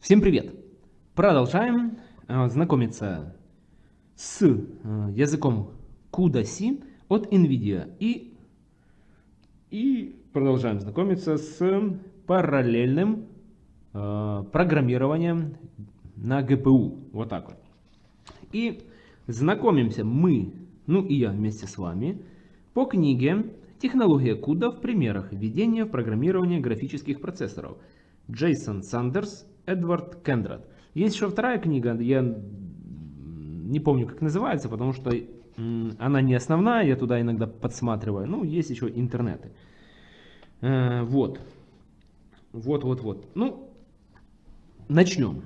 Всем привет! Продолжаем э, знакомиться с э, языком CUDA-C от NVIDIA и, и продолжаем знакомиться с параллельным э, программированием на GPU. Вот так вот. И знакомимся мы, ну и я вместе с вами, по книге «Технология CUDA в примерах введения в программирование графических процессоров» Джейсон Сандерс Эдвард Кендрат. Есть еще вторая книга, я не помню, как называется, потому что она не основная, я туда иногда подсматриваю. Ну, есть еще интернеты. Э, вот. Вот, вот, вот. Ну, начнем.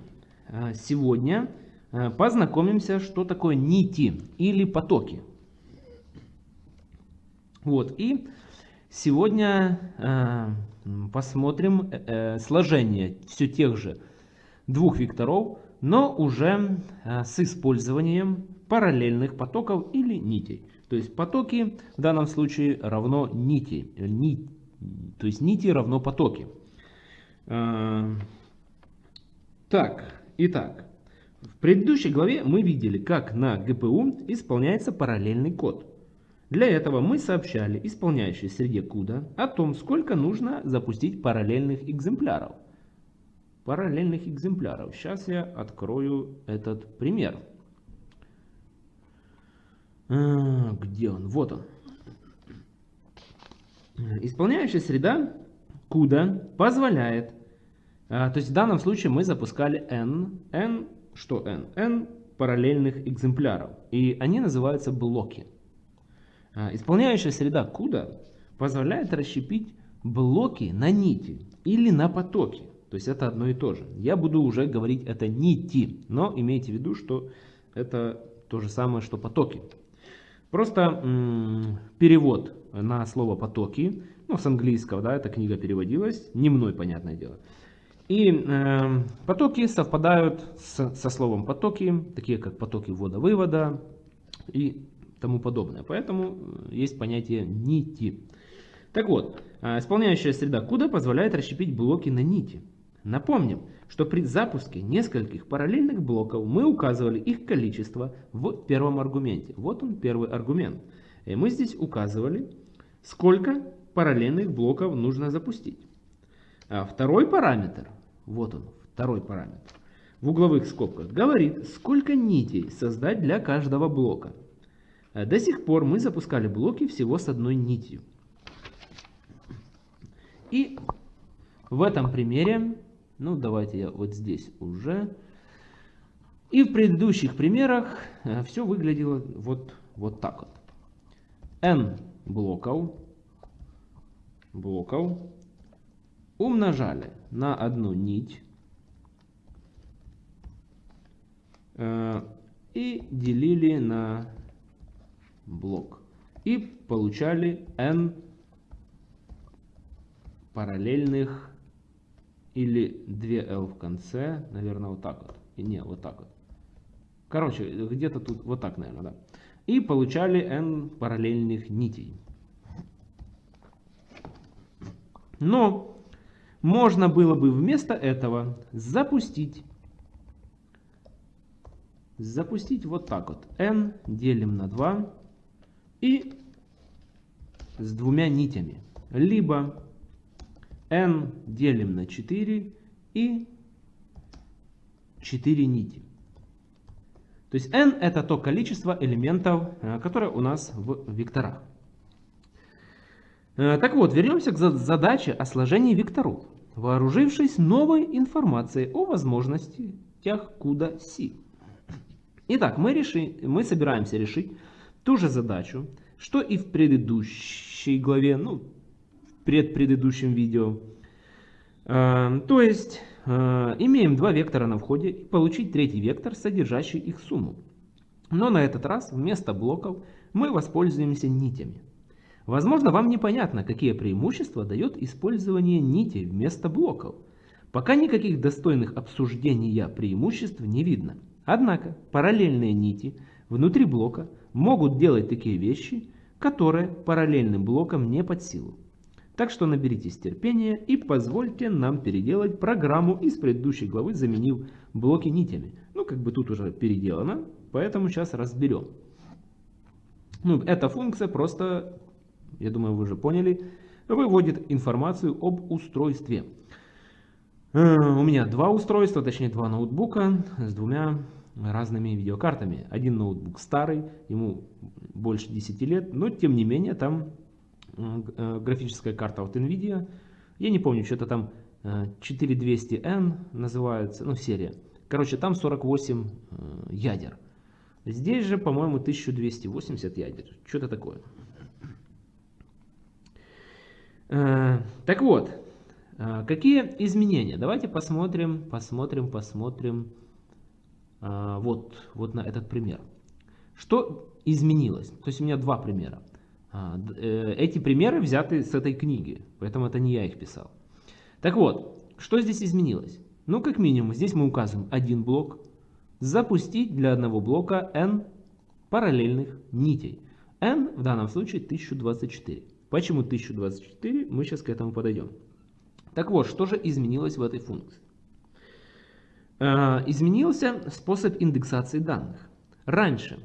Э, сегодня э, познакомимся, что такое нити или потоки. Вот. И сегодня посмотрим сложение все тех же двух векторов, но уже э, с использованием параллельных потоков или нитей. То есть потоки в данном случае равно нити. Ни, то есть нити равно потоки. Э, так, итак. В предыдущей главе мы видели, как на GPU исполняется параллельный код. Для этого мы сообщали исполняющей среде CUDA о том, сколько нужно запустить параллельных экземпляров параллельных экземпляров. Сейчас я открою этот пример. А, где он? Вот он. Исполняющая среда CUDA позволяет, а, то есть в данном случае мы запускали n, n, что n? n параллельных экземпляров. И они называются блоки. А, исполняющая среда CUDA позволяет расщепить блоки на нити или на потоки. То есть это одно и то же. Я буду уже говорить это нити, но имейте в виду, что это то же самое, что потоки. Просто перевод на слово потоки, ну с английского, да, эта книга переводилась, не мной, понятное дело. И э, потоки совпадают с, со словом потоки, такие как потоки ввода-вывода и тому подобное. Поэтому э, есть понятие нити. Так вот, э, исполняющая среда CUDA позволяет расщепить блоки на нити. Напомним, что при запуске нескольких параллельных блоков мы указывали их количество в первом аргументе. Вот он первый аргумент. И мы здесь указывали, сколько параллельных блоков нужно запустить. А второй параметр, вот он, второй параметр, в угловых скобках говорит, сколько нитей создать для каждого блока. А до сих пор мы запускали блоки всего с одной нитью. И в этом примере ну, давайте я вот здесь уже. И в предыдущих примерах э, все выглядело вот, вот так вот. n блоков, блоков умножали на одну нить э, и делили на блок. И получали n параллельных или 2L в конце, наверное, вот так вот. И не, вот так вот. Короче, где-то тут, вот так, наверное, да. И получали n параллельных нитей. Но можно было бы вместо этого запустить, запустить вот так вот. n делим на 2 и с двумя нитями. Либо n делим на 4 и 4 нити. То есть n это то количество элементов, э, которое у нас в векторах. Э, так вот, вернемся к задаче о сложении векторов, вооружившись новой информацией о возможностях CUDA-C. Итак, мы, реши, мы собираемся решить ту же задачу, что и в предыдущей главе, ну, предпредыдущем видео. Э, то есть, э, имеем два вектора на входе и получить третий вектор, содержащий их сумму. Но на этот раз вместо блоков мы воспользуемся нитями. Возможно, вам непонятно, какие преимущества дает использование нитей вместо блоков. Пока никаких достойных обсуждения преимуществ не видно. Однако параллельные нити внутри блока могут делать такие вещи, которые параллельным блокам не под силу. Так что наберитесь терпения и позвольте нам переделать программу из предыдущей главы, заменив блоки нитями. Ну, как бы тут уже переделано, поэтому сейчас разберем. Ну, эта функция просто, я думаю, вы уже поняли, выводит информацию об устройстве. Э, у меня два устройства, точнее два ноутбука с двумя разными видеокартами. Один ноутбук старый, ему больше 10 лет, но тем не менее там графическая карта от NVIDIA. Я не помню, что-то там 4200N э, называется, ну серия. Короче, там 48 ядер. Здесь же, по-моему, 1280 ядер. Что-то такое. Так вот, какие изменения? Давайте посмотрим, посмотрим, посмотрим вот, вот на этот пример. Что изменилось? То есть у меня два примера. А, э, эти примеры взяты с этой книги, поэтому это не я их писал. Так вот, что здесь изменилось? Ну, как минимум, здесь мы указываем один блок. Запустить для одного блока n параллельных нитей. n в данном случае 1024. Почему 1024? Мы сейчас к этому подойдем. Так вот, что же изменилось в этой функции? Э, изменился способ индексации данных. Раньше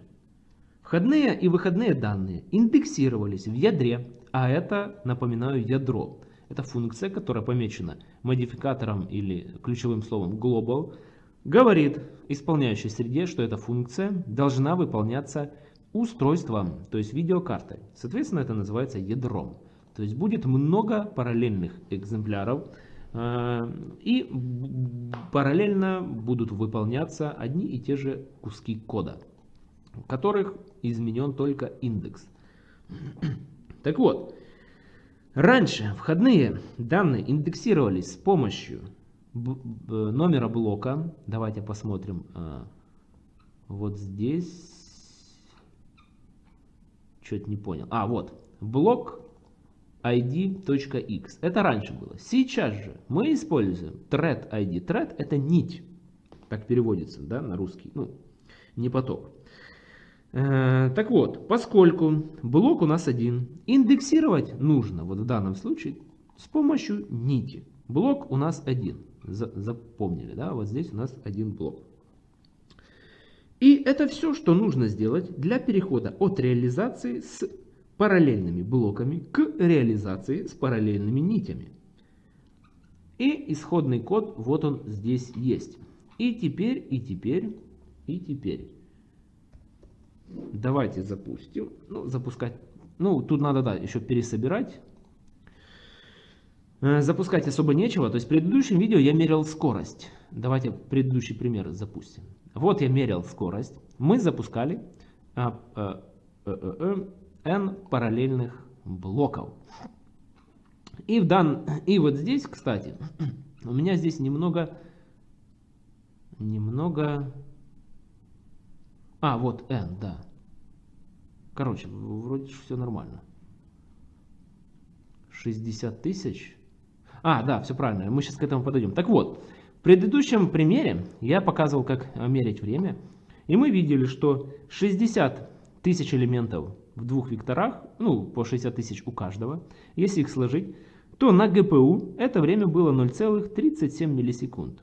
входные и выходные данные индексировались в ядре, а это, напоминаю, ядро. Это функция, которая помечена модификатором или ключевым словом global, говорит исполняющей среде, что эта функция должна выполняться устройством, то есть видеокартой. Соответственно, это называется ядром. То есть будет много параллельных экземпляров, э, и параллельно будут выполняться одни и те же куски кода, которых изменен только индекс. Так вот, раньше входные данные индексировались с помощью номера блока. Давайте посмотрим э, вот здесь. Что-то не понял. А, вот. Блок id.x. Это раньше было. Сейчас же мы используем thread id. Thread это нить. Так переводится да, на русский. Ну, не поток. Э, так вот, поскольку блок у нас один, индексировать нужно, вот в данном случае, с помощью нити. Блок у нас один. За, запомнили, да? Вот здесь у нас один блок. И это все, что нужно сделать для перехода от реализации с параллельными блоками к реализации с параллельными нитями. И исходный код вот он здесь есть. И теперь, и теперь, и теперь. Давайте запустим. Ну, запускать. Ну, тут надо, да, еще пересобирать. Э, запускать особо нечего. То есть в предыдущем видео я мерил скорость. Давайте предыдущий пример запустим. Вот я мерил скорость. Мы запускали а, а, а, n параллельных блоков. И, в дан... и вот здесь, кстати, у меня здесь немного, немного, а, вот n, да. Короче, вроде все нормально. 60 тысяч. А, да, все правильно, мы сейчас к этому подойдем. Так вот, в предыдущем примере я показывал, как мерить время. И мы видели, что 60 тысяч элементов в двух векторах, ну, по 60 тысяч у каждого, если их сложить, то на GPU это время было 0,37 миллисекунд.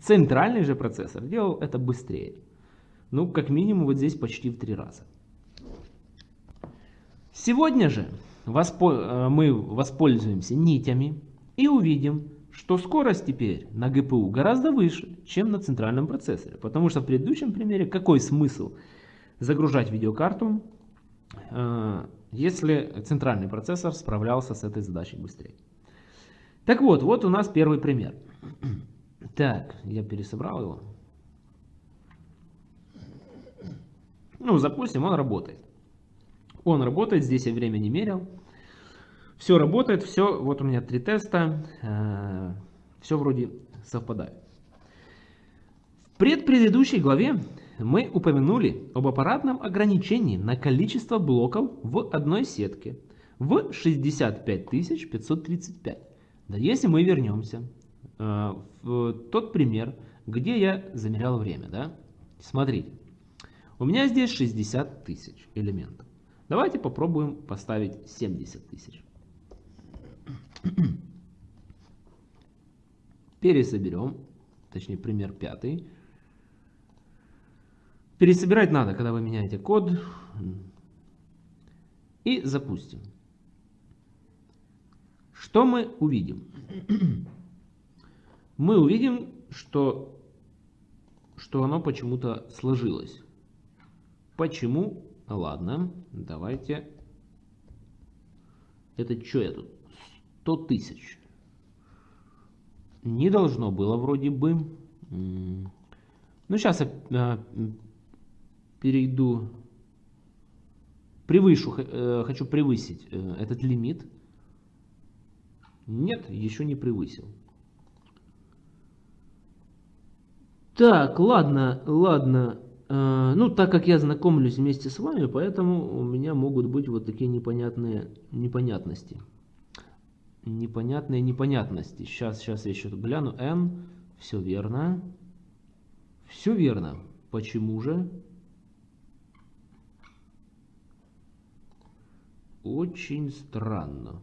Центральный же процессор делал это быстрее. Ну, как минимум, вот здесь почти в три раза. Сегодня же воспо э, мы воспользуемся нитями и увидим, что скорость теперь на GPU гораздо выше, чем на центральном процессоре. Потому что в предыдущем примере какой смысл загружать видеокарту Э, если центральный процессор справлялся с этой задачей быстрее. Так вот, вот у нас первый пример. Так, я пересобрал его. Ну, запустим, он работает. Он работает, здесь я время не мерил. Все работает, все, вот у меня три теста, э, все вроде совпадает. В предпредыдущей главе мы упомянули об аппаратном ограничении на количество блоков в одной сетке в 65535. Да если мы вернемся э, в тот пример, где я замерял время, да, смотрите, у меня здесь 60 тысяч элементов. Давайте попробуем поставить 70 тысяч. Пересоберем, точнее пример пятый. Пересобирать надо, когда вы меняете код. И запустим. Что мы увидим? Мы увидим, что, что оно почему-то сложилось. Почему? Ладно, давайте. Это что я тут? 100 тысяч. Не должно было вроде бы. Ну, сейчас я а, перейду. Превышу, э, хочу превысить э, этот лимит. Нет, еще не превысил. Так, ладно, ладно. Э, ну, так как я знакомлюсь вместе с вами, поэтому у меня могут быть вот такие непонятные непонятности. Непонятные непонятности. Сейчас, сейчас я еще гляну. N. Все верно. Все верно. Почему же? Очень странно.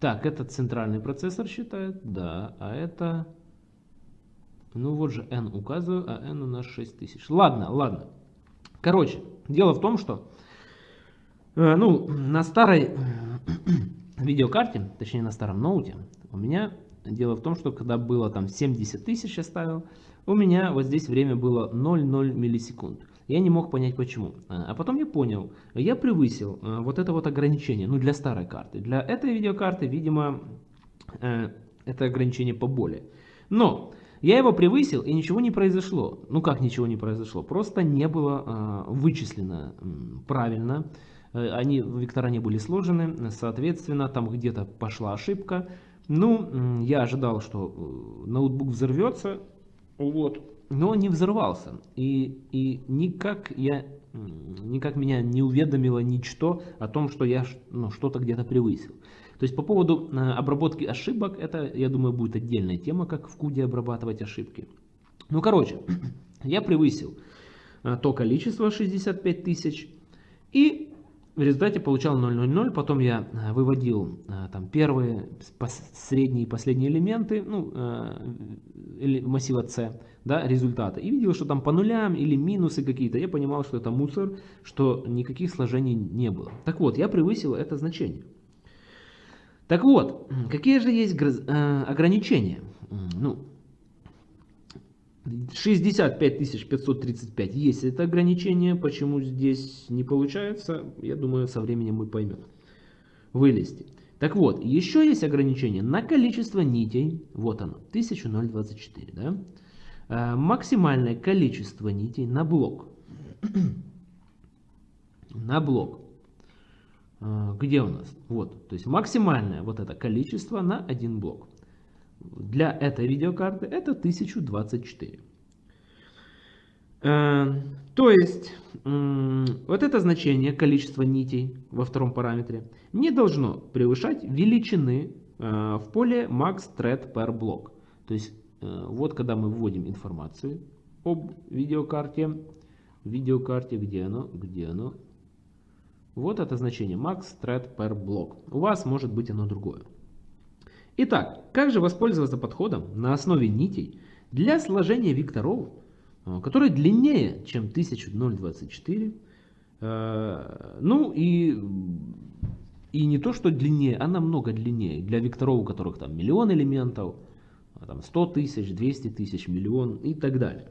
Так, это центральный процессор считает, да, а это... Ну вот же n указываю, а n у нас 6000. Ладно, ладно. Короче, дело в том, что э, ну, на старой видеокарте, точнее на старом ноуте, у меня дело в том, что когда было там 70 тысяч я ставил, у меня вот здесь время было 0,0 миллисекунд. Я не мог понять почему. А, а потом я понял, я превысил а, вот это вот ограничение, ну для старой карты. Для этой видеокарты, видимо, э, это ограничение поболее. Но я его превысил и ничего не произошло. Ну как ничего не произошло? Просто не было а, вычислено правильно. Э, они, вектора не были сложены, соответственно, там где-то пошла ошибка. Ну, я ожидал, что э, ноутбук взорвется, вот, но не взорвался. И, и никак, я, никак меня не уведомило ничто о том, что я ну, что-то где-то превысил. То есть по поводу э, обработки ошибок, это, я думаю, будет отдельная тема, как в куде обрабатывать ошибки. Ну, короче, я превысил э, то количество 65 тысяч. И в результате получал 0,00, потом я э, выводил там первые, средние и последние элементы ну, массива C, да, результаты, и видел, что там по нулям или минусы какие-то, я понимал, что это мусор, что никаких сложений не было. Так вот, я превысил это значение. Так вот, какие же есть ограничения? Ну, 65 535 есть это ограничение. Почему здесь не получается, я думаю, со временем мы поймем. Вылезти. Так вот, еще есть ограничение на количество нитей. Вот оно, 1024. Да? А, максимальное количество нитей на блок. на блок. А, где у нас? Вот, то есть максимальное вот это количество на один блок для этой видеокарты это 1024. Э, то есть, вот это значение, количество нитей во втором параметре, не должно превышать величины э, в поле max thread per block. То есть, э, вот когда мы вводим информацию об видеокарте, видеокарте, где оно, где оно, вот это значение max thread per block. У вас может быть оно другое. Итак, как же воспользоваться подходом на основе нитей для сложения векторов, э, которые длиннее, чем 1024, э, ну и, и не то, что длиннее, а намного длиннее. Для векторов, у которых там миллион элементов, а там 100 тысяч, 200 тысяч, миллион и так далее.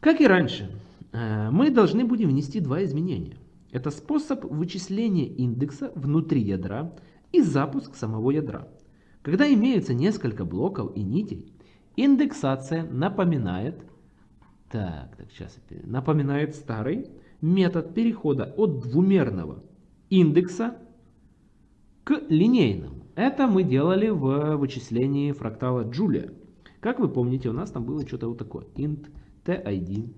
Как и раньше, э, мы должны будем внести два изменения. Это способ вычисления индекса внутри ядра и запуск самого ядра. Когда имеются несколько блоков и нитей, индексация напоминает, так, так, сейчас, напоминает старый метод перехода от двумерного индекса к линейному. Это мы делали в вычислении фрактала Джулия. Как вы помните, у нас там было что-то вот такое. int tid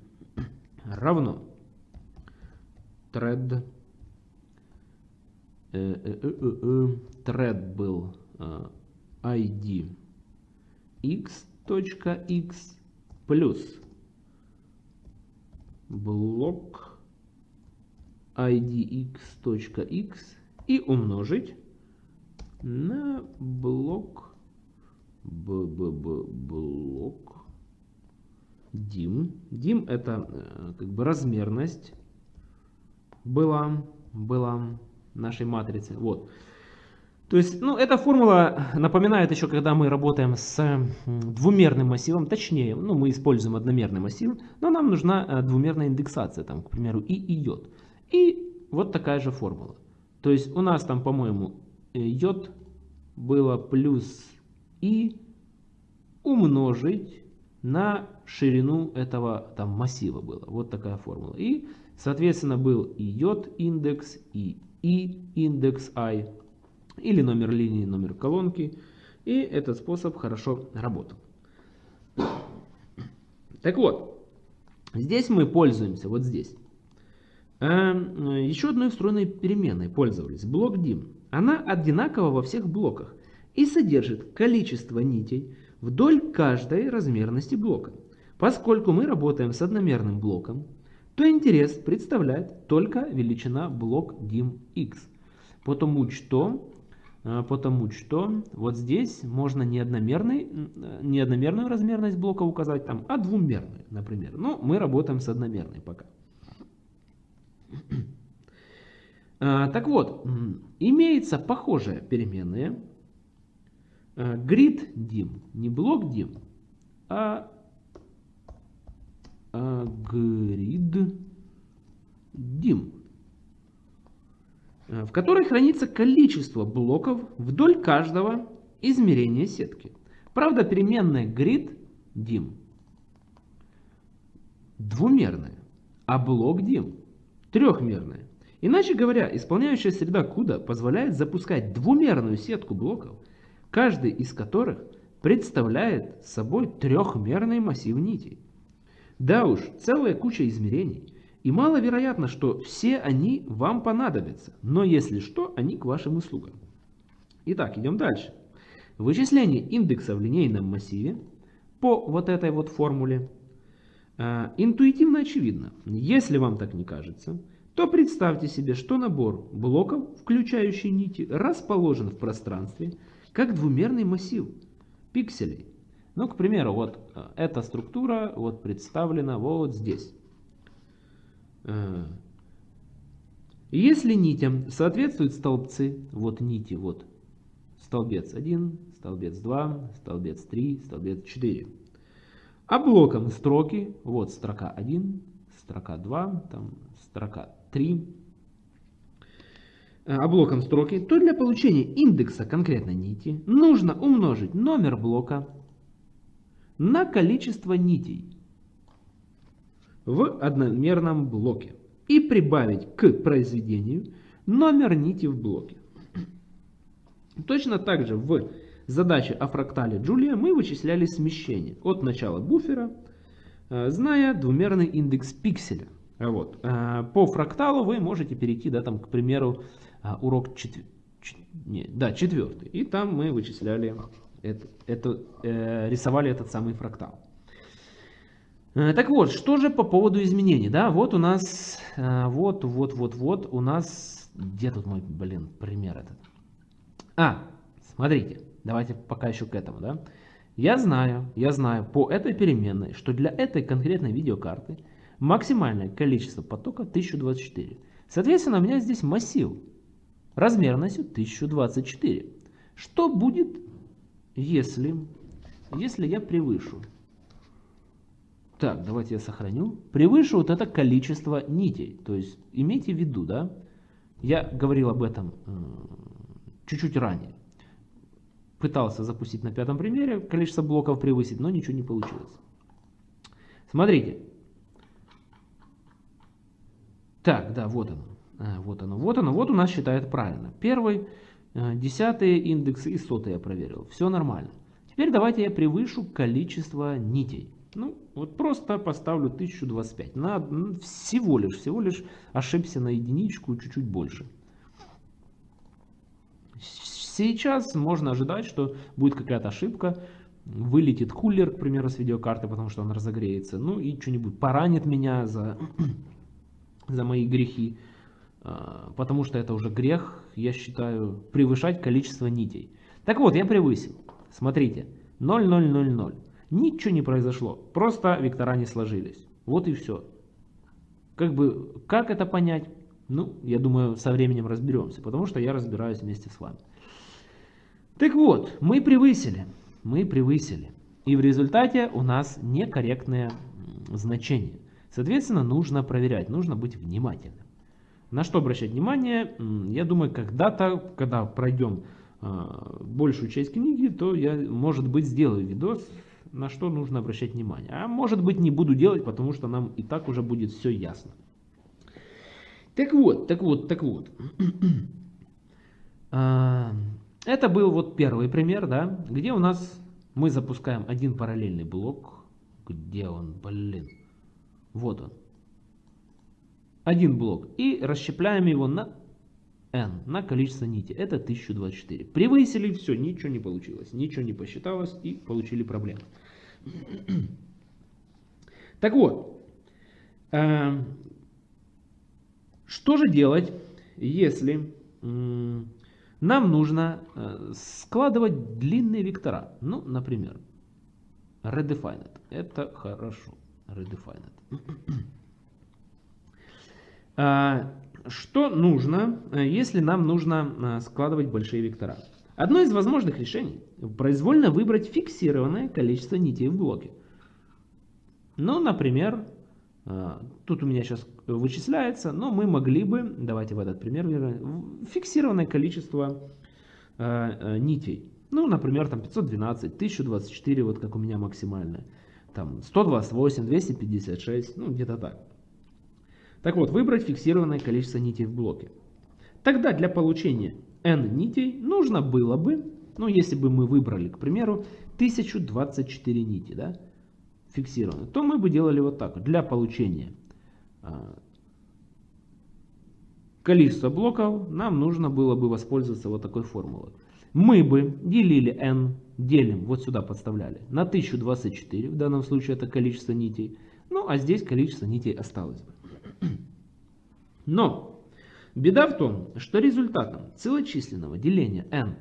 равно thread э, э, э, thread был id x.x плюс блок idx.x и умножить на блок bb блок dim. dim это как бы размерность была, была нашей матрицы. Вот. То есть, ну, эта формула напоминает еще, когда мы работаем с двумерным массивом, точнее, ну, мы используем одномерный массив, но нам нужна э, двумерная индексация, там, к примеру, и и йод. И вот такая же формула. То есть у нас там, по-моему, э, йод было плюс и умножить на ширину этого там массива было. Вот такая формула. И, соответственно, был и йод индекс, и и индекс i или номер линии, номер колонки. И этот способ хорошо работал. Так вот, здесь мы пользуемся, вот здесь. Эм, еще одной встроенной переменной пользовались, блок dim. Она одинакова во всех блоках и содержит количество нитей вдоль каждой размерности блока. Поскольку мы работаем с одномерным блоком, то интерес представляет только величина блок dim x. Потому что а, потому что вот здесь можно не, одномерный, не одномерную размерность блока указать, там, а двумерную, например. Но ну, мы работаем с одномерной пока. А, так вот, имеется похожая переменная grid dim, не блок dim, а, grid dim. Э, в которой хранится количество блоков вдоль каждого измерения сетки. Правда, переменная grid dim двумерная, а блок dim трехмерная. Иначе говоря, исполняющая среда CUDA позволяет запускать двумерную сетку блоков, каждый из которых представляет собой трехмерный массив нитей. Да уж, целая куча измерений – и маловероятно, что все они вам понадобятся, но если что, они к вашим услугам. Итак, идем дальше. Вычисление индекса в линейном массиве по вот этой вот формуле э, интуитивно очевидно. Если вам так не кажется, то представьте себе, что набор блоков, включающий нити, расположен в пространстве как двумерный массив пикселей. Ну, к примеру, вот э, эта структура вот представлена вот здесь. Э, если нитям соответствуют столбцы, вот нити, вот столбец 1, столбец 2, столбец 3, столбец 4. А блоком строки, вот строка 1, строка 2, там строка 3. Э, а строки, то для получения индекса конкретной нити нужно умножить номер блока на количество нитей в одномерном блоке и прибавить к произведению номер нити в блоке. Точно так же в задаче о фрактале Джулия мы вычисляли смещение от начала буфера, э, зная двумерный индекс пикселя. Вот. Э, по фракталу вы можете перейти, да, там, к примеру, э, урок четвер... Не, да, четвертый. И там мы вычисляли, это, это, э, рисовали этот самый фрактал. Э, так вот, что же по поводу изменений, да, вот у нас, э, вот, вот, вот, вот, у нас, где тут мой, блин, пример этот? А, смотрите, давайте пока еще к этому, да. Я знаю, я знаю по этой переменной, что для этой конкретной видеокарты максимальное количество потока 1024. Соответственно, у меня здесь массив размерностью 1024. Что будет, если, если я превышу так, давайте я сохраню. Превыше вот это количество нитей. То есть имейте в виду, да, я говорил об этом чуть-чуть ранее. Пытался запустить на пятом примере, количество блоков превысить, но ничего не получилось. Смотрите. Так, да, вот оно. А, вот оно, вот оно, вот у нас считает правильно. Первый, э, десятый индекс и сотый я проверил. Все нормально. Теперь давайте я превышу количество нитей. Ну, вот просто поставлю 1025. На, всего лишь, всего лишь ошибся на единичку, чуть-чуть больше. Сейчас можно ожидать, что будет какая-то ошибка. Вылетит кулер, к примеру, с видеокарты, потому что он разогреется. Ну и что-нибудь поранит меня за, за мои грехи. А, потому что это уже грех, я считаю, превышать количество нитей. Так вот, я превысил. Смотрите, 0, 0, 0, 0. Ничего не произошло, просто вектора не сложились. Вот и все. Как бы, как это понять? Ну, я думаю, со временем разберемся, потому что я разбираюсь вместе с вами. Так вот, мы превысили, мы превысили. И в результате у нас некорректные значения. Соответственно, нужно проверять, нужно быть внимательным. На что обращать внимание? Я думаю, когда-то, когда пройдем э, большую часть книги, то я, может быть, сделаю видос, на что нужно обращать внимание. А может быть, не буду делать, потому что нам и так уже будет все ясно. Так вот, так вот, так вот. А, это был вот первый пример, да, где у нас мы запускаем один параллельный блок. Где он, блин? Вот он один блок и расщепляем его на n, на количество нити. Это 1024. Превысили, все, ничего не получилось, ничего не посчиталось и получили проблему. Так вот, э, что же делать, если э, нам нужно э, складывать длинные вектора? Ну, например, redefined. Это хорошо. Redefined. А, что нужно, э, если нам нужно э, складывать большие вектора? Одно из возможных решений – произвольно выбрать фиксированное количество нитей в блоке. Ну, например, э, тут у меня сейчас вычисляется, но мы могли бы, давайте в этот пример, фиксированное количество нитей. Ну, например, там 512, 1024, вот как у меня максимальное. Там 128, 256, ну где-то так. Так вот, выбрать фиксированное количество нитей в блоке. Тогда для получения n нитей нужно было бы, ну если бы мы выбрали, к примеру, 1024 нити, да, фиксированные, то мы бы делали вот так. Для получения а, количества блоков нам нужно было бы воспользоваться вот такой формулой. Мы бы делили n, делим, вот сюда подставляли, на 1024, в данном случае это количество нитей, ну а здесь количество нитей осталось бы. Но беда в том, что результатом целочисленного деления n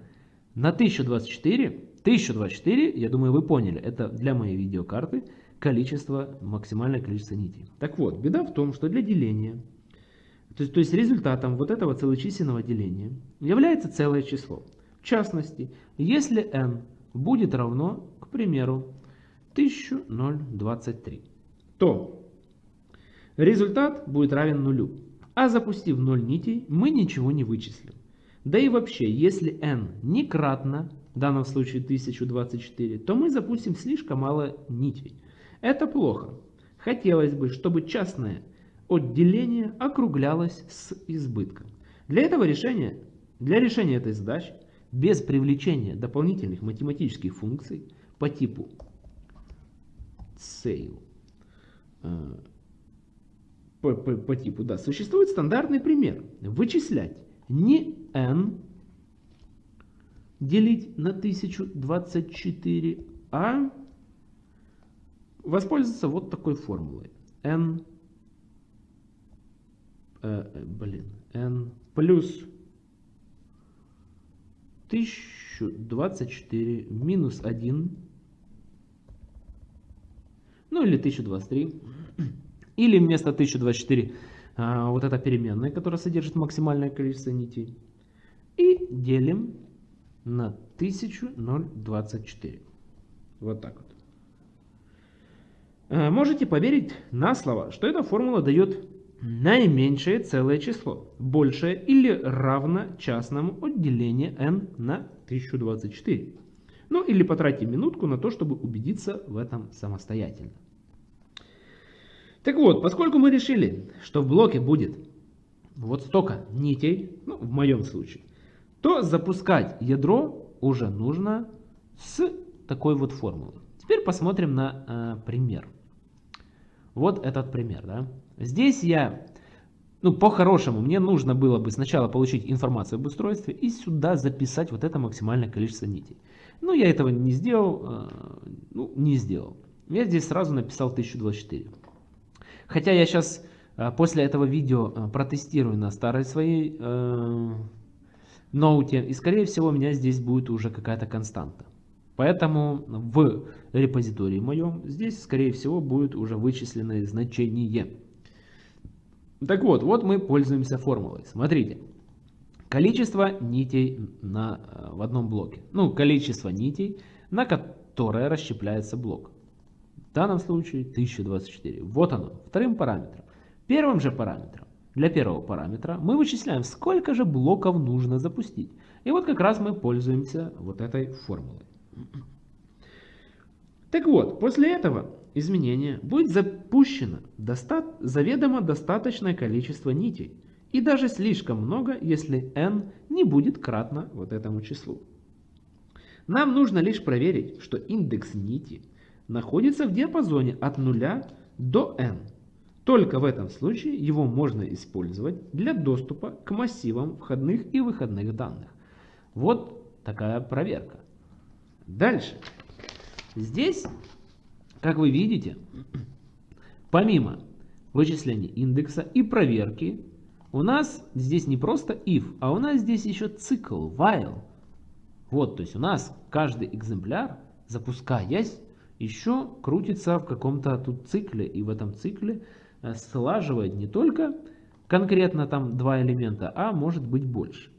на 1024, 1024, я думаю вы поняли, это для моей видеокарты количество, максимальное количество нитей. Так вот, беда в том, что для деления, то есть, то есть результатом вот этого целочисленного деления является целое число. В частности, если n будет равно, к примеру, 1023, то Результат будет равен нулю. А запустив 0 нитей, мы ничего не вычислим. Да и вообще, если n не кратно, в данном случае 1024, то мы запустим слишком мало нитей. Это плохо. Хотелось бы, чтобы частное отделение округлялось с избытком. Для этого решения, для решения этой задачи, без привлечения дополнительных математических функций по типу sale, по, по, по типу, да, существует стандартный пример. Вычислять не n делить на 1024, а воспользоваться вот такой формулой. n, э, э блин, n плюс 1024 минус 1, ну или 1023 или вместо 1024 а, вот эта переменная, которая содержит максимальное количество нитей. И делим на 1024. Вот так вот. А, можете поверить на слово, что эта формула дает наименьшее целое число, большее или равно частному отделению n на 1024. Ну или потратьте минутку на то, чтобы убедиться в этом самостоятельно. Так вот, поскольку мы решили, что в блоке будет вот столько нитей, ну, в моем случае, то запускать ядро уже нужно с такой вот формулой. Теперь посмотрим на э, пример. Вот этот пример. Да? Здесь я, ну по-хорошему, мне нужно было бы сначала получить информацию об устройстве и сюда записать вот это максимальное количество нитей. Но я этого не сделал, э, ну не сделал. Я здесь сразу написал 1024. Хотя я сейчас э, после этого видео э, протестирую на старой своей э, ноуте, и скорее всего у меня здесь будет уже какая-то константа. Поэтому в репозитории моем здесь скорее всего будет уже вычисленное значение. Так вот, вот мы пользуемся формулой. Смотрите. Количество нитей на, в одном блоке. Ну, количество нитей, на которое расщепляется блок. В данном случае 1024. Вот оно, вторым параметром. Первым же параметром, для первого параметра, мы вычисляем, сколько же блоков нужно запустить. И вот как раз мы пользуемся вот этой формулой. Так вот, после этого изменения будет запущено доста заведомо достаточное количество нитей. И даже слишком много, если n не будет кратно вот этому числу. Нам нужно лишь проверить, что индекс нити находится в диапазоне от 0 до n. Только в этом случае его можно использовать для доступа к массивам входных и выходных данных. Вот такая проверка. Дальше. Здесь, как вы видите, помимо вычисления индекса и проверки, у нас здесь не просто if, а у нас здесь еще цикл, while. Вот, то есть у нас каждый экземпляр, запускаясь, еще крутится в каком-то тут цикле. И в этом цикле э, слаживает не только конкретно там два элемента, а может быть больше.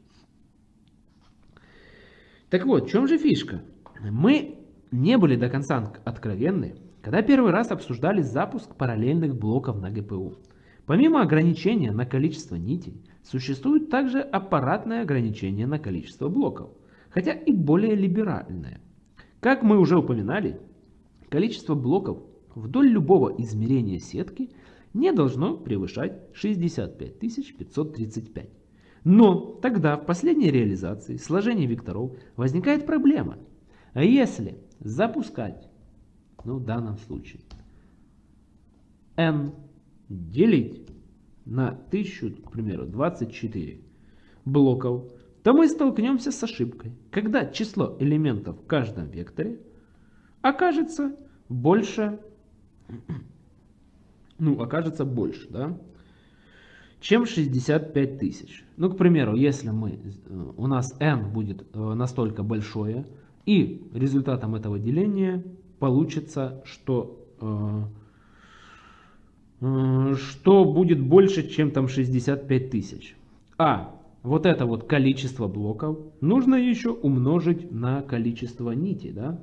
Так вот, в чем же фишка? Мы не были до конца откровенны, когда первый раз обсуждали запуск параллельных блоков на ГПУ. Помимо ограничения на количество нитей, существует также аппаратное ограничение на количество блоков, хотя и более либеральное. Как мы уже упоминали, количество блоков вдоль любого измерения сетки не должно превышать 65 535. Но тогда в последней реализации сложения векторов возникает проблема. А если запускать, ну в данном случае, n делить на 1000, к примеру, 24 блоков, то мы столкнемся с ошибкой, когда число элементов в каждом векторе окажется больше, ну, окажется больше, да, чем 65 тысяч. Ну, к примеру, если мы, э, у нас n будет э, настолько большое, и результатом этого деления получится, что, э, что будет больше, чем там 65 тысяч. А вот это вот количество блоков нужно еще умножить на количество нитей да,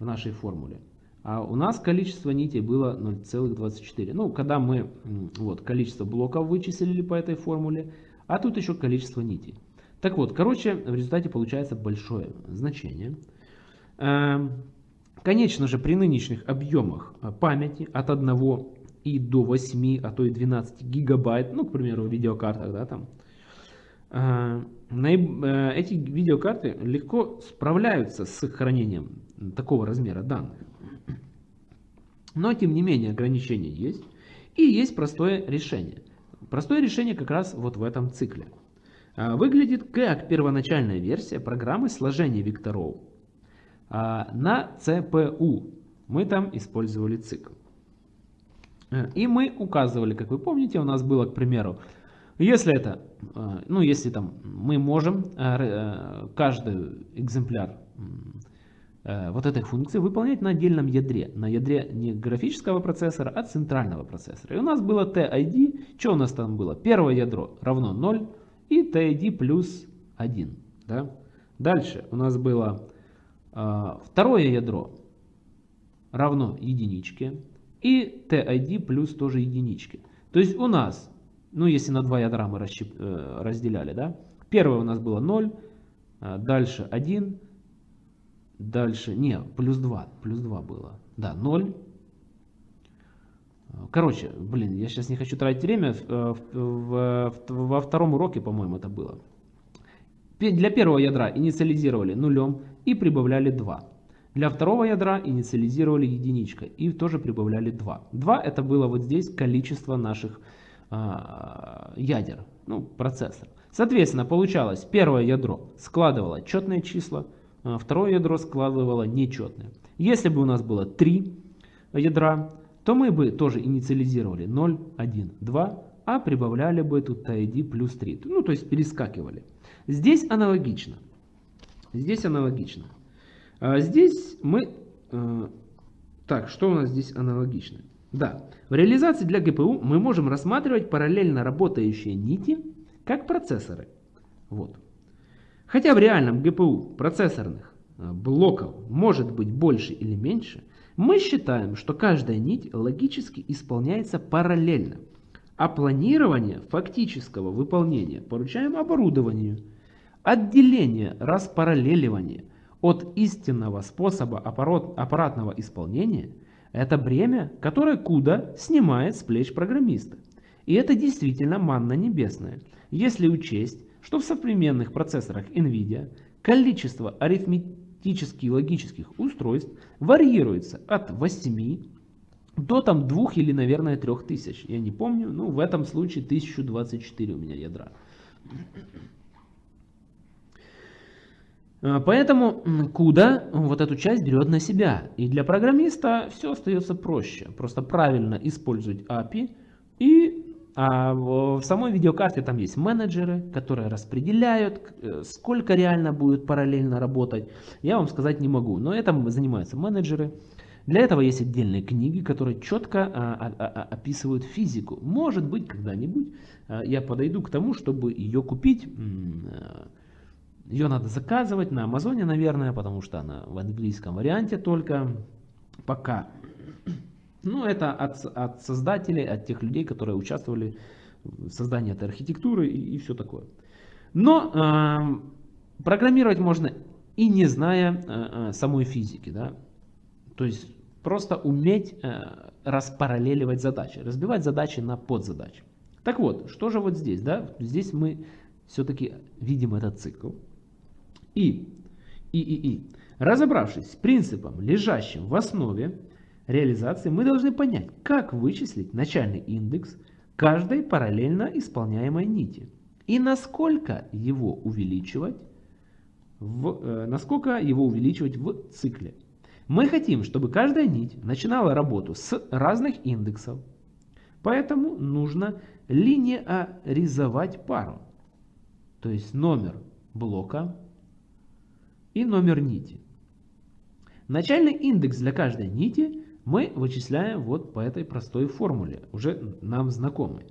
в нашей формуле. А у нас количество нитей было 0,24. Ну, когда мы вот, количество блоков вычислили по этой формуле, а тут еще количество нитей. Так вот, короче, в результате получается большое значение. Эм, конечно же, при нынешних объемах э, памяти от 1 и до 8, а то и 12 гигабайт, ну, к примеру, в видеокартах, да, там, э, э, эти видеокарты легко справляются с сохранением такого размера данных. Но, тем не менее, ограничения есть. И есть простое решение. Простое решение как раз вот в этом цикле. Выглядит как первоначальная версия программы сложения векторов а, на CPU мы там использовали цикл. Э, и мы указывали, как вы помните, у нас было, к примеру, если это, э, ну если там мы можем э, каждый экземпляр вот этой функции выполнять на отдельном ядре. На ядре не графического процессора, а центрального процессора. И у нас было TID, что у нас там было? Первое ядро равно 0 и TID плюс 1. Да? Dальше у нас было а, второе ядро равно единичке и TID плюс тоже единичке. То есть у нас, ну если на два ядра мы расщеп, э, разделяли, да, первое у нас было 0, а дальше 1, дальше, не, плюс 2, плюс 2 было, да, 0. Короче, блин, я сейчас не хочу тратить время, в, в, во втором уроке, по-моему, это было. Для первого ядра инициализировали нулем, и прибавляли 2. Для второго ядра инициализировали единичкой и тоже прибавляли 2. 2 это было вот здесь количество наших э, ядер, ну, процессор. Соответственно, получалось, первое ядро складывало четные числа, а второе ядро складывало нечетные. Если бы у нас было 3 ядра, то мы бы тоже инициализировали 0, 1, 2, а прибавляли бы тут ID плюс 3. Ну, то есть перескакивали. Здесь аналогично. Здесь аналогично. А здесь мы... Э, так, что у нас здесь аналогично? Да, в реализации для GPU мы можем рассматривать параллельно работающие нити как процессоры. Вот. Хотя в реальном GPU процессорных э, блоков может быть больше или меньше, мы считаем, что каждая нить логически исполняется параллельно, а планирование фактического выполнения поручаем оборудованию. Отделение распараллеливания от истинного способа аппаратного исполнения – это бремя, которое CUDA снимает с плеч программиста. И это действительно манна небесная, если учесть, что в современных процессорах NVIDIA количество арифметически логических устройств варьируется от 8 до там 2 или, наверное, 3000. Я не помню, ну в этом случае 1024 у меня ядра. А, поэтому CUDA вот эту часть берет на себя. И для программиста все остается проще. Просто правильно использовать API. И а в самой видеокарте там есть менеджеры, которые распределяют, э, сколько реально будет параллельно работать. Я вам сказать не могу, но этим занимаются менеджеры. Для этого есть отдельные книги, которые четко а, а, а, описывают физику. Может быть, когда-нибудь я подойду к тому, чтобы ее купить ее надо заказывать на Амазоне, наверное, потому что она в английском варианте только пока. Ну, это от, от создателей, от тех людей, которые участвовали в создании этой архитектуры и, и все такое. Но э, программировать можно и не зная э, э, самой физики. Да? То есть просто уметь э, распараллеливать задачи, разбивать задачи на подзадачи. Так вот, что же вот здесь? Да? Здесь мы все-таки видим этот цикл. И, и, и, и. Разобравшись с принципом, лежащим в основе реализации, мы должны понять, как вычислить начальный индекс каждой параллельно исполняемой нити и насколько его увеличивать в, э, насколько его увеличивать в цикле. Мы хотим, чтобы каждая нить начинала работу с разных индексов, поэтому нужно линеаризовать пару, то есть номер блока и номер нити. Начальный индекс для каждой нити мы вычисляем вот по этой простой формуле, уже нам знакомой.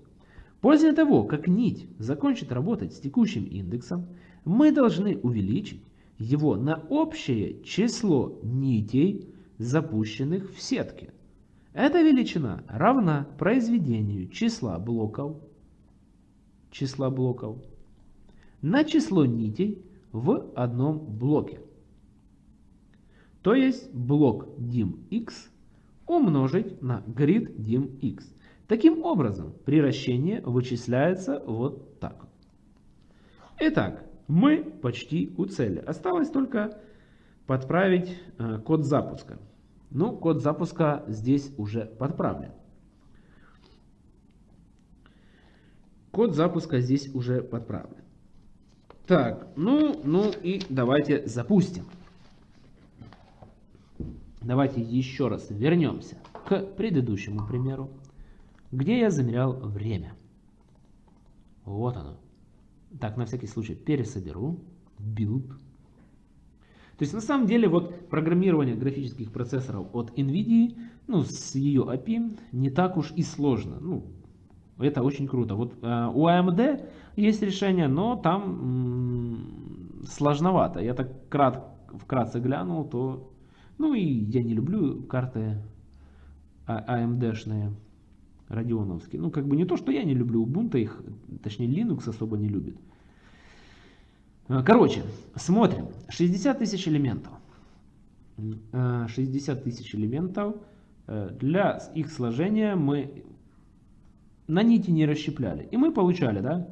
После того, как нить закончит работать с текущим индексом, мы должны увеличить его на общее число нитей, запущенных в сетке. Эта величина равна произведению числа блоков, числа блоков на число нитей, в одном блоке. То есть блок dimx умножить на grid dimx. Таким образом, приращение вычисляется вот так. Итак, мы почти у цели. Осталось только подправить э, код запуска. Ну, код запуска здесь уже подправлен. Код запуска здесь уже подправлен. Так, ну, ну и давайте запустим. Давайте еще раз вернемся к предыдущему примеру, где я замерял время. Вот оно. Так, на всякий случай пересоберу. Build. То есть на самом деле вот программирование графических процессоров от NVIDIA, ну с ее API, не так уж и сложно. Ну, это очень круто. Вот э, у AMD есть решение, но там сложновато. Я так крат, вкратце глянул, то... Ну и я не люблю карты AMD-шные, радионовские. Ну как бы не то, что я не люблю Ubuntu, их, точнее Linux особо не любит. Э, короче, смотрим. 60 тысяч элементов. 60 э, тысяч элементов. Для их сложения мы на нити не расщепляли. И мы получали да,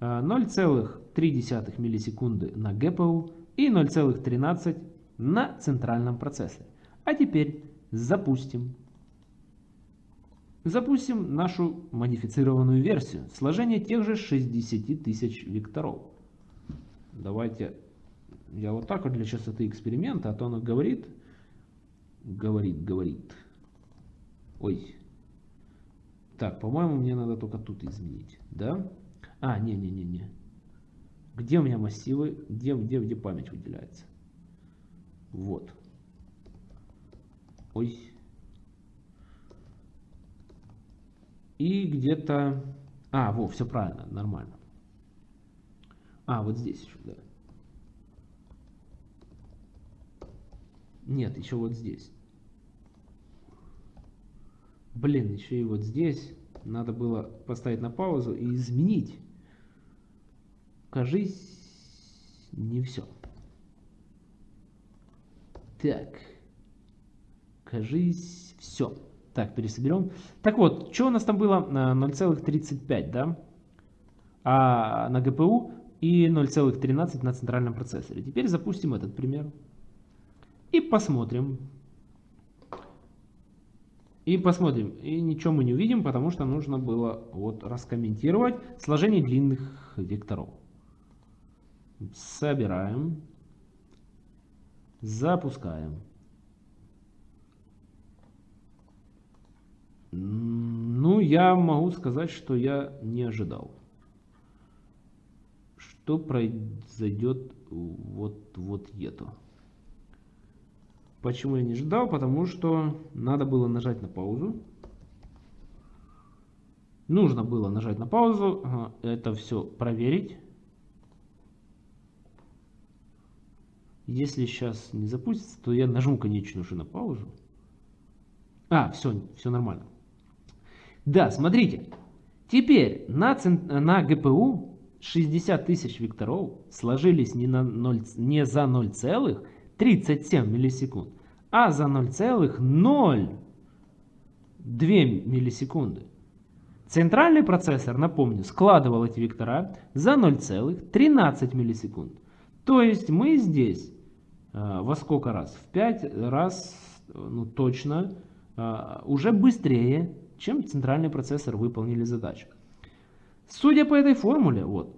0,3 миллисекунды на GPU и 0,13 на центральном процессоре. А теперь запустим. Запустим нашу модифицированную версию. Сложение тех же 60 тысяч векторов. Давайте я вот так вот для частоты эксперимента, а то оно говорит, говорит, говорит. Ой, Так, по-моему, мне надо только тут изменить, да? А, не-не-не-не. Где у меня массивы? Где, где, где память выделяется? Вот. Ой. И где-то... А, во, все правильно, нормально. А, вот здесь еще, да. Нет, еще вот здесь. Блин, еще и вот здесь надо было поставить на паузу и изменить. Кажись, не все. Так. Кажись, все. Так, пересоберем. Так вот, что у нас там было? 0,35, да? А на ГПУ и 0,13 на центральном процессоре. Теперь запустим этот пример. И посмотрим. И посмотрим. И ничего мы не увидим, потому что нужно было вот раскомментировать сложение длинных векторов. Собираем. Запускаем. Ну, я могу сказать, что я не ожидал. Что произойдет вот, вот это. Почему я не ожидал? Потому что надо было нажать на паузу. Нужно было нажать на паузу, это все проверить. Если сейчас не запустится, то я нажму, конечно уже на паузу. А, все, все нормально. Да, смотрите. Теперь на, на GPU 60 тысяч векторов сложились не, на 0, не за 0,37 миллисекунд, а за 0,02 миллисекунды. Центральный процессор, напомню, складывал эти вектора за 0,13 миллисекунд. То есть мы здесь э, во сколько раз? В 5 раз ну, точно э, уже быстрее, чем центральный процессор выполнили задачу. Судя по этой формуле, вот,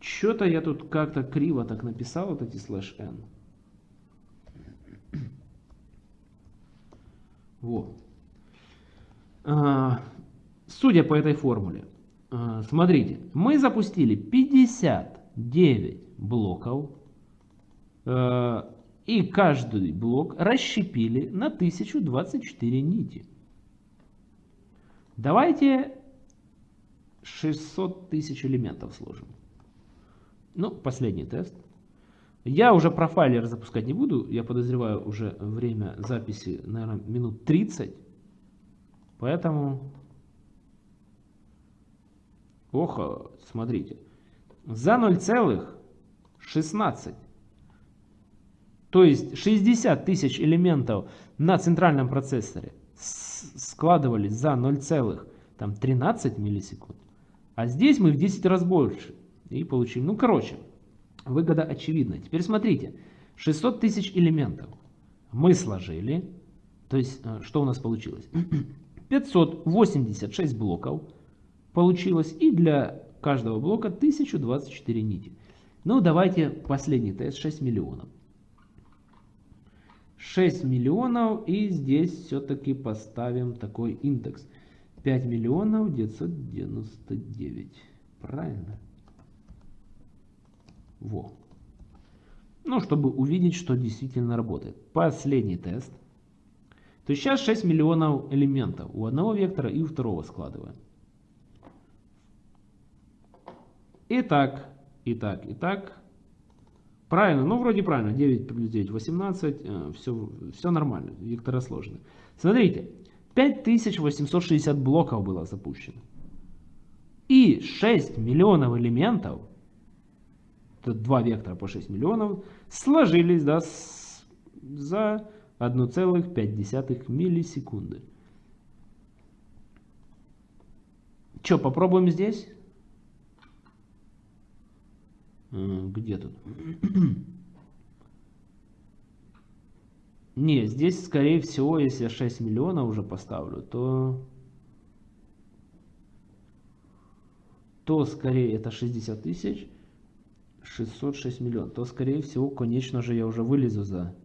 что-то я тут как-то криво так написал, вот эти слэш n. Вот. А, судя по этой формуле, смотрите, мы запустили 59 блоков. Э, и каждый блок расщепили на 1024 нити. Давайте 600 тысяч элементов сложим. Ну, последний тест. Я уже профайлер запускать не буду. Я подозреваю уже время записи, наверное, минут 30. Поэтому... Ох, смотрите. За 0, 16. То есть 60 тысяч элементов на центральном процессоре складывались за 0,13 миллисекунд. А здесь мы в 10 раз больше. И получили. Ну, короче, выгода очевидна. Теперь смотрите. 600 тысяч элементов мы сложили. То есть, э, что у нас получилось? 586 блоков получилось. И для каждого блока 1024 нити. Ну, давайте последний тест, 6 миллионов. 6 миллионов, и здесь все-таки поставим такой индекс. 5 миллионов 999. Правильно? Во. Ну, чтобы увидеть, что действительно работает. Последний тест. То есть сейчас 6 миллионов элементов у одного вектора и у второго складываем. Итак, Итак, итак. Правильно, ну вроде правильно. 9 плюс 9, 18. Все, все нормально. Вектора сложные. Смотрите. 5860 блоков было запущено. И 6 миллионов элементов, это два вектора по 6 миллионов, сложились да, с, за 1,5 миллисекунды. Что, попробуем здесь? Где тут? Не, здесь, скорее всего, если я 6 миллионов уже поставлю, то... То, скорее, это 60 тысяч. 606 миллионов. То, скорее всего, конечно же, я уже вылезу за...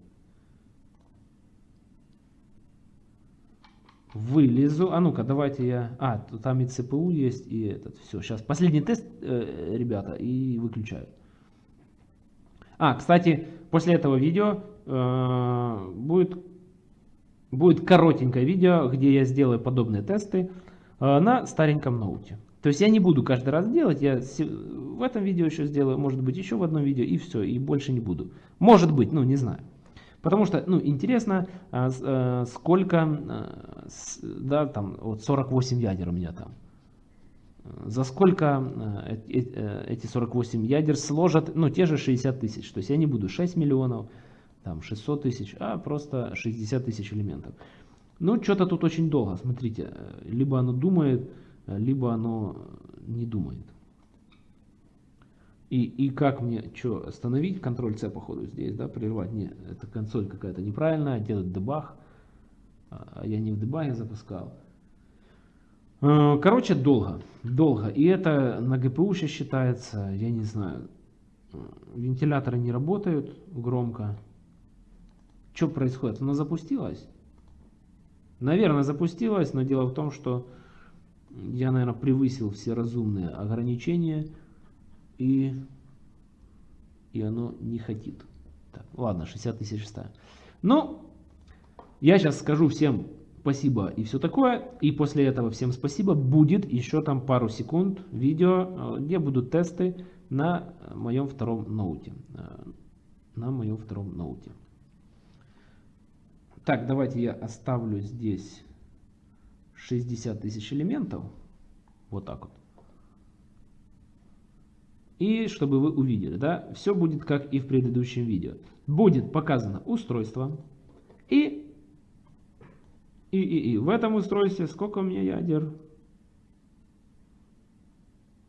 вылезу. А ну-ка, давайте я... А, там и ЦПУ есть, и этот. Все, сейчас последний тест, э, ребята, и выключаю. А, кстати, после этого видео э, будет, будет коротенькое видео, где я сделаю подобные тесты э, на стареньком ноуте. То есть я не буду каждый раз делать, я в этом видео еще сделаю, может быть еще в одном видео и все, и больше не буду. Может быть, ну не знаю. Потому что, ну, интересно, а, а, сколько, а, да, там, вот 48 ядер у меня там. За сколько эти 48 ядер сложат, ну, те же 60 тысяч. То есть я не буду 6 миллионов, там, 600 тысяч, а просто 60 тысяч элементов. Ну, что-то тут очень долго, смотрите. Либо оно думает, либо оно не думает. И, и как мне что остановить, контроль C походу здесь, да, прервать, нет, это консоль какая-то неправильная, делать дебаг, а я не в дебаге запускал. Э, короче, долго, долго, и это на GPU сейчас считается, я не знаю, вентиляторы не работают громко. Что происходит? Она запустилась? Наверное, запустилась, но дело в том, что я, наверное, превысил все разумные ограничения, и, и оно не хотит. Так, ладно, 60 тысяч ставим. Ну, я сейчас скажу всем спасибо и все такое. И после этого всем спасибо. Будет еще там пару секунд видео, э, где будут тесты на моем втором ноуте. Э, на моем втором ноуте. Так, давайте я оставлю здесь 60 тысяч элементов. Вот так вот. И чтобы вы увидели, да, все будет как и в предыдущем видео. Будет показано устройство и, и, и, и. В этом устройстве сколько у меня ядер?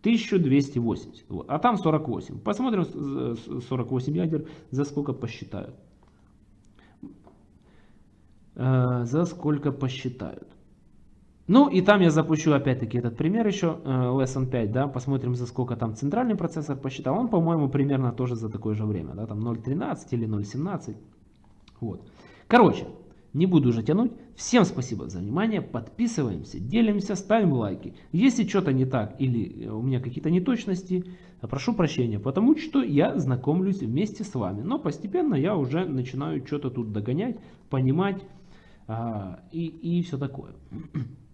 1280. Вот. А там 48. Посмотрим 48 ядер, за сколько посчитают. Э, за сколько посчитают. Ну и там я запущу опять-таки этот пример еще, э, Lesson 5, да, посмотрим за сколько там центральный процессор посчитал. Он, по-моему, примерно тоже за такое же время, да, там 0.13 или 0.17. Вот. Короче, не буду уже тянуть. Всем спасибо за внимание, подписываемся, делимся, ставим лайки. Если что-то не так или у меня какие-то неточности, прошу прощения, потому что я знакомлюсь вместе с вами. Но постепенно я уже начинаю что-то тут догонять, понимать а, и, и все такое.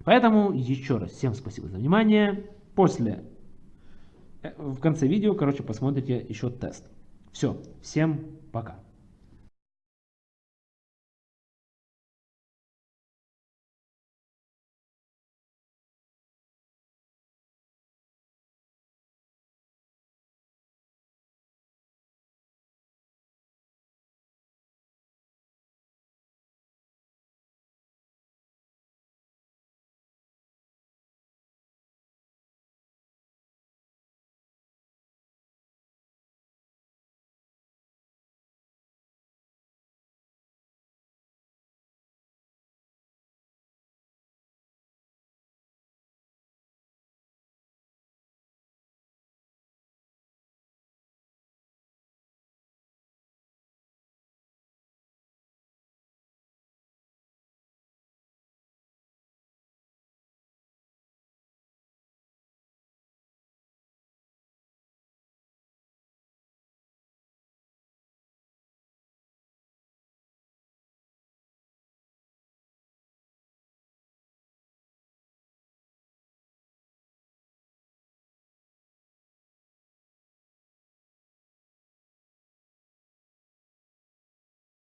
Поэтому еще раз всем спасибо за внимание. После, э, в конце видео, короче, посмотрите еще тест. Все, всем пока.